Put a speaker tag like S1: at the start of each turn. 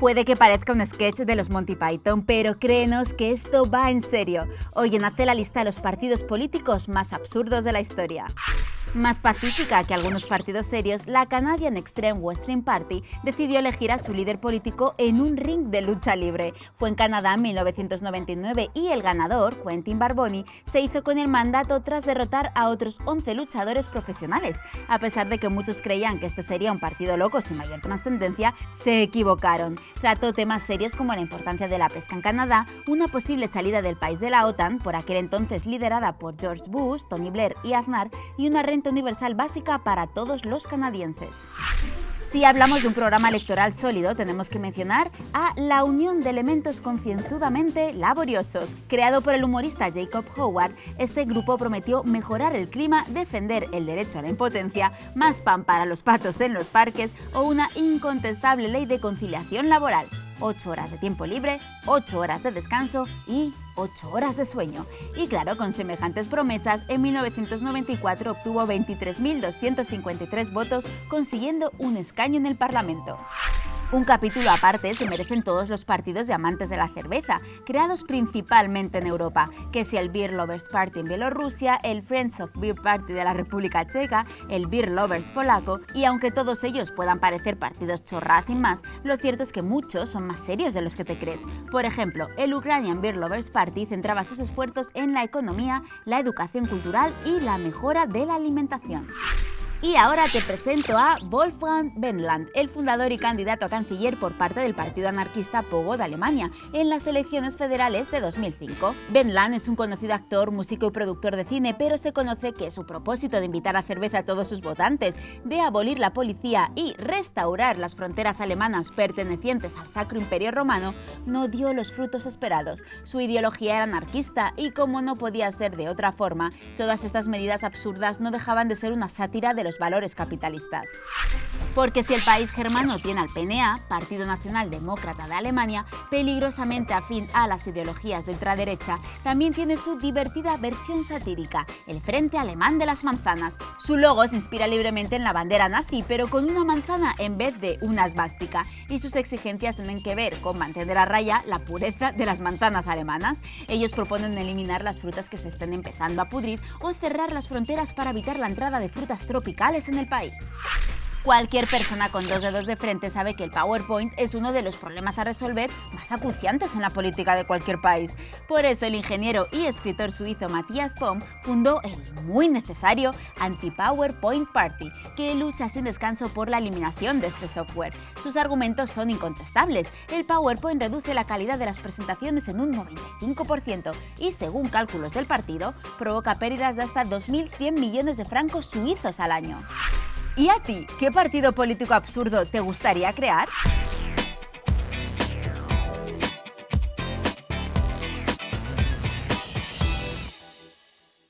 S1: Puede que parezca un sketch de los Monty Python, pero créenos que esto va en serio. Hoy nace la lista de los partidos políticos más absurdos de la historia. Más pacífica que algunos partidos serios, la Canadian Extreme Western Party decidió elegir a su líder político en un ring de lucha libre. Fue en Canadá en 1999 y el ganador, Quentin Barboni, se hizo con el mandato tras derrotar a otros 11 luchadores profesionales. A pesar de que muchos creían que este sería un partido loco sin mayor trascendencia, se equivocaron. Trató temas serios como la importancia de la pesca en Canadá, una posible salida del país de la OTAN, por aquel entonces liderada por George Bush, Tony Blair y Aznar, y una renta universal básica para todos los canadienses. Si hablamos de un programa electoral sólido, tenemos que mencionar a La Unión de Elementos Concienzudamente Laboriosos. Creado por el humorista Jacob Howard, este grupo prometió mejorar el clima, defender el derecho a la impotencia, más pan para los patos en los parques o una incontestable ley de conciliación laboral. 8 horas de tiempo libre, 8 horas de descanso y 8 horas de sueño. Y claro, con semejantes promesas, en 1994 obtuvo 23.253 votos, consiguiendo un escaño en el Parlamento. Un capítulo aparte se merecen todos los partidos de amantes de la cerveza, creados principalmente en Europa, que si el Beer Lovers Party en Bielorrusia, el Friends of Beer Party de la República Checa, el Beer Lovers polaco, y aunque todos ellos puedan parecer partidos chorras sin más, lo cierto es que muchos son más serios de los que te crees. Por ejemplo, el Ukrainian Beer Lovers Party centraba sus esfuerzos en la economía, la educación cultural y la mejora de la alimentación. Y ahora te presento a Wolfgang Wendland, el fundador y candidato a canciller por parte del partido anarquista Pogo de Alemania en las elecciones federales de 2005. Wendland es un conocido actor, músico y productor de cine, pero se conoce que su propósito de invitar a cerveza a todos sus votantes, de abolir la policía y restaurar las fronteras alemanas pertenecientes al Sacro Imperio Romano no dio los frutos esperados. Su ideología era anarquista y como no podía ser de otra forma, todas estas medidas absurdas no dejaban de ser una sátira de valores capitalistas. Porque si el país germano tiene al PNA, Partido Nacional Demócrata de Alemania, peligrosamente afín a las ideologías de ultraderecha, también tiene su divertida versión satírica, el Frente Alemán de las Manzanas. Su logo se inspira libremente en la bandera nazi, pero con una manzana en vez de una esvástica, y sus exigencias tienen que ver con mantener a raya la pureza de las manzanas alemanas. Ellos proponen eliminar las frutas que se estén empezando a pudrir o cerrar las fronteras para evitar la entrada de frutas tropicales en el país. Cualquier persona con dos dedos de frente sabe que el PowerPoint es uno de los problemas a resolver más acuciantes en la política de cualquier país. Por eso el ingeniero y escritor suizo Matthias Pom fundó el muy necesario Anti-PowerPoint Party, que lucha sin descanso por la eliminación de este software. Sus argumentos son incontestables. El PowerPoint reduce la calidad de las presentaciones en un 95% y, según cálculos del partido, provoca pérdidas de hasta 2.100 millones de francos suizos al año. ¿Y a ti, qué partido político absurdo te gustaría crear?